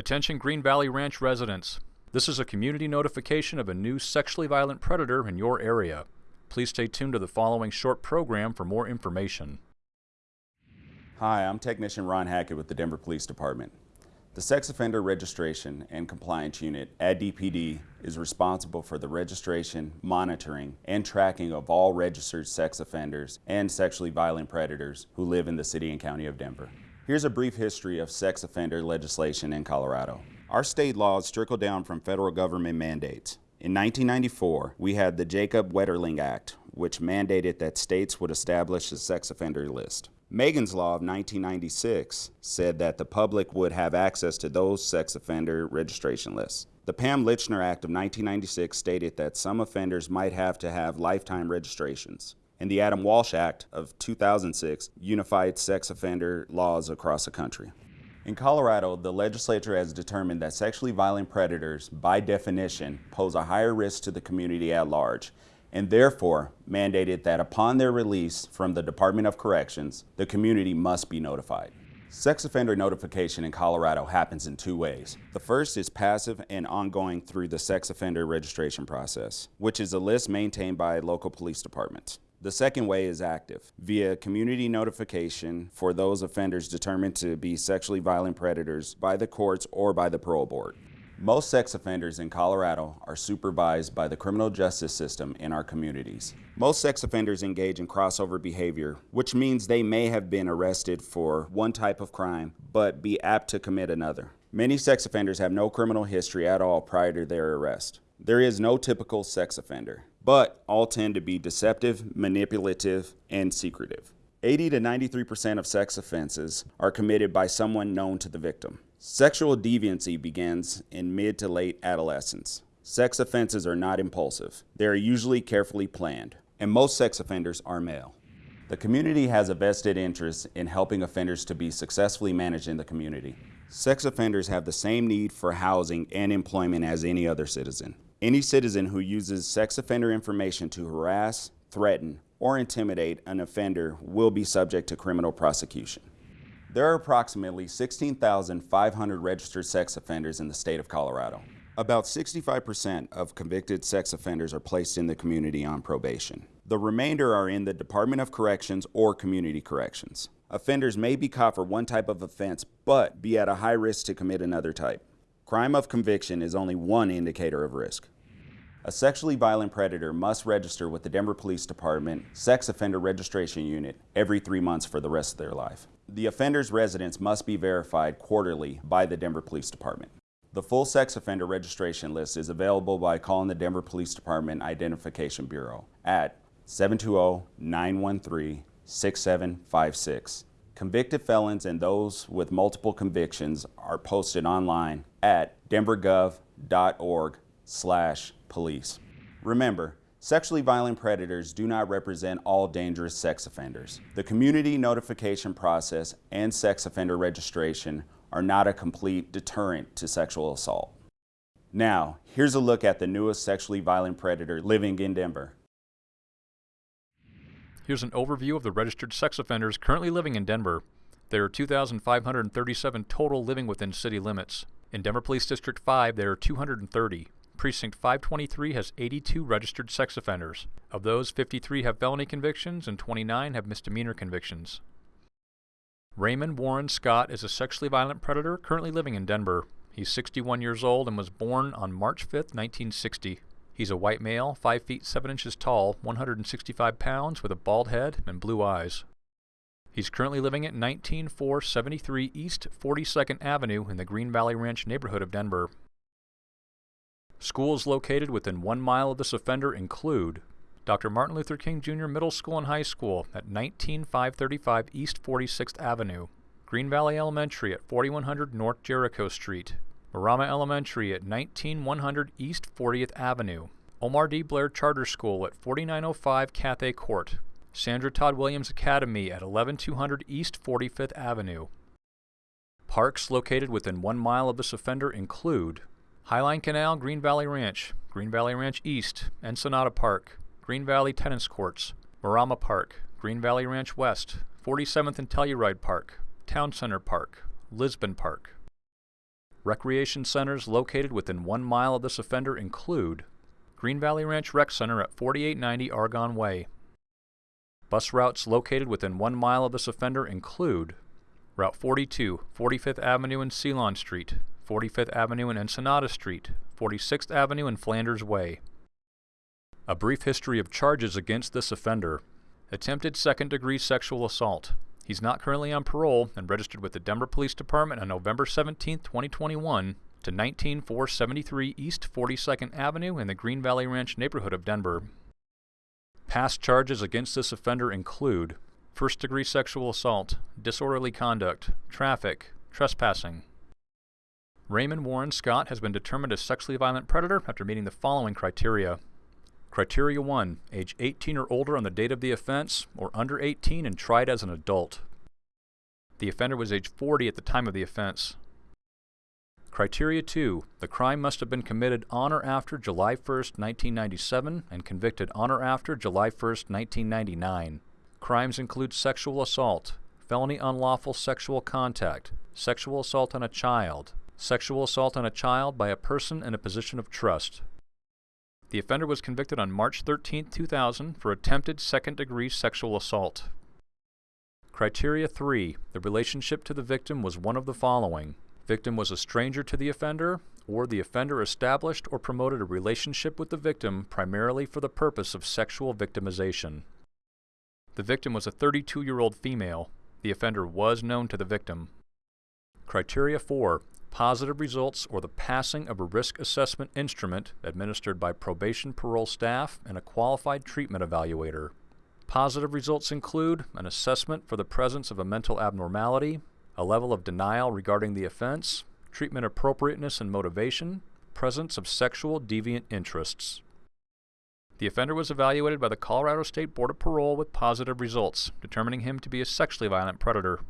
Attention Green Valley Ranch residents. This is a community notification of a new sexually violent predator in your area. Please stay tuned to the following short program for more information. Hi, I'm Technician Ron Hackett with the Denver Police Department. The Sex Offender Registration and Compliance Unit at DPD is responsible for the registration, monitoring, and tracking of all registered sex offenders and sexually violent predators who live in the City and County of Denver. Here's a brief history of sex offender legislation in Colorado. Our state laws trickle down from federal government mandates. In 1994, we had the Jacob Wetterling Act, which mandated that states would establish a sex offender list. Megan's Law of 1996 said that the public would have access to those sex offender registration lists. The Pam Lychner Act of 1996 stated that some offenders might have to have lifetime registrations and the Adam Walsh Act of 2006 unified sex offender laws across the country. In Colorado, the legislature has determined that sexually violent predators, by definition, pose a higher risk to the community at large, and therefore mandated that upon their release from the Department of Corrections, the community must be notified. Sex offender notification in Colorado happens in two ways. The first is passive and ongoing through the sex offender registration process, which is a list maintained by local police departments. The second way is active, via community notification for those offenders determined to be sexually violent predators by the courts or by the parole board. Most sex offenders in Colorado are supervised by the criminal justice system in our communities. Most sex offenders engage in crossover behavior, which means they may have been arrested for one type of crime, but be apt to commit another. Many sex offenders have no criminal history at all prior to their arrest. There is no typical sex offender but all tend to be deceptive, manipulative, and secretive. 80 to 93% of sex offenses are committed by someone known to the victim. Sexual deviancy begins in mid to late adolescence. Sex offenses are not impulsive. They are usually carefully planned, and most sex offenders are male. The community has a vested interest in helping offenders to be successfully managed in the community. Sex offenders have the same need for housing and employment as any other citizen. Any citizen who uses sex offender information to harass, threaten, or intimidate an offender will be subject to criminal prosecution. There are approximately 16,500 registered sex offenders in the state of Colorado. About 65% of convicted sex offenders are placed in the community on probation. The remainder are in the Department of Corrections or Community Corrections. Offenders may be caught for one type of offense, but be at a high risk to commit another type. Crime of conviction is only one indicator of risk. A sexually violent predator must register with the Denver Police Department Sex Offender Registration Unit every three months for the rest of their life. The offender's residence must be verified quarterly by the Denver Police Department. The full sex offender registration list is available by calling the Denver Police Department Identification Bureau at 720-913-6756 Convicted felons and those with multiple convictions are posted online at denvergov.org slash police. Remember, sexually violent predators do not represent all dangerous sex offenders. The community notification process and sex offender registration are not a complete deterrent to sexual assault. Now, here's a look at the newest sexually violent predator living in Denver. Here's an overview of the registered sex offenders currently living in Denver. There are 2,537 total living within city limits. In Denver Police District 5, there are 230. Precinct 523 has 82 registered sex offenders. Of those, 53 have felony convictions and 29 have misdemeanor convictions. Raymond Warren Scott is a sexually violent predator currently living in Denver. He's 61 years old and was born on March 5, 1960. He's a white male, 5 feet 7 inches tall, 165 pounds, with a bald head and blue eyes. He's currently living at 19473 East 42nd Avenue in the Green Valley Ranch neighborhood of Denver. Schools located within one mile of this offender include Dr. Martin Luther King Jr. Middle School and High School at 19535 East 46th Avenue, Green Valley Elementary at 4100 North Jericho Street, Marrama Elementary at 19100 East 40th Avenue, Omar D. Blair Charter School at 4905 Cathay Court, Sandra Todd Williams Academy at 11200 East 45th Avenue. Parks located within one mile of this offender include Highline Canal, Green Valley Ranch, Green Valley Ranch East, Ensenada Park, Green Valley Tennis Courts, Marrama Park, Green Valley Ranch West, 47th and Telluride Park, Town Center Park, Lisbon Park. Recreation centers located within one mile of this offender include Green Valley Ranch Rec Center at 4890 Argonne Way. Bus routes located within one mile of this offender include Route 42, 45th Avenue and Ceylon Street, 45th Avenue and Ensenada Street, 46th Avenue and Flanders Way. A brief history of charges against this offender. Attempted second degree sexual assault. He's not currently on parole and registered with the Denver Police Department on November 17, 2021 to 19473 East 42nd Avenue in the Green Valley Ranch neighborhood of Denver. Past charges against this offender include first degree sexual assault, disorderly conduct, traffic, trespassing. Raymond Warren Scott has been determined a sexually violent predator after meeting the following criteria. Criteria 1. Age 18 or older on the date of the offense, or under 18 and tried as an adult. The offender was age 40 at the time of the offense. Criteria 2. The crime must have been committed on or after July 1, 1997 and convicted on or after July 1, 1999. Crimes include sexual assault, felony unlawful sexual contact, sexual assault on a child, sexual assault on a child by a person in a position of trust. The offender was convicted on March 13, 2000 for attempted second-degree sexual assault. Criteria 3. The relationship to the victim was one of the following. Victim was a stranger to the offender, or the offender established or promoted a relationship with the victim primarily for the purpose of sexual victimization. The victim was a 32-year-old female. The offender was known to the victim. Criteria 4 positive results or the passing of a risk assessment instrument administered by probation parole staff and a qualified treatment evaluator. Positive results include an assessment for the presence of a mental abnormality, a level of denial regarding the offense, treatment appropriateness and motivation, presence of sexual deviant interests. The offender was evaluated by the Colorado State Board of Parole with positive results, determining him to be a sexually violent predator.